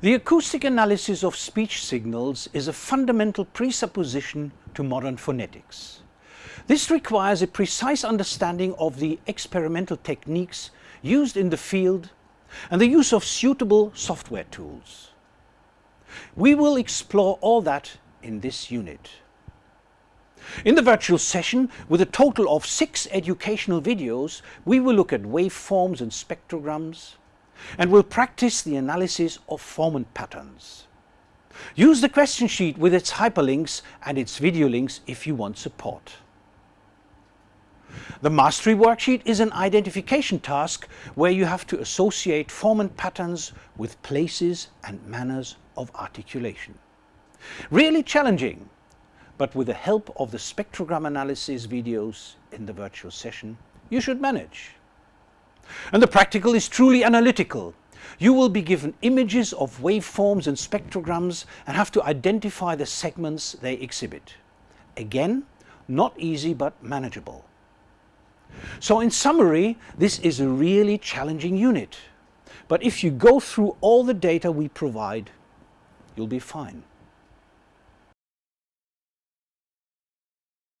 The acoustic analysis of speech signals is a fundamental presupposition to modern phonetics. This requires a precise understanding of the experimental techniques used in the field and the use of suitable software tools. We will explore all that in this unit. In the virtual session, with a total of six educational videos, we will look at waveforms and spectrograms, and will practice the analysis of formant patterns. Use the question sheet with its hyperlinks and its video links if you want support. The mastery worksheet is an identification task where you have to associate formant patterns with places and manners of articulation. Really challenging, but with the help of the spectrogram analysis videos in the virtual session, you should manage. And the practical is truly analytical. You will be given images of waveforms and spectrograms and have to identify the segments they exhibit. Again, not easy but manageable. So in summary, this is a really challenging unit. But if you go through all the data we provide, you'll be fine.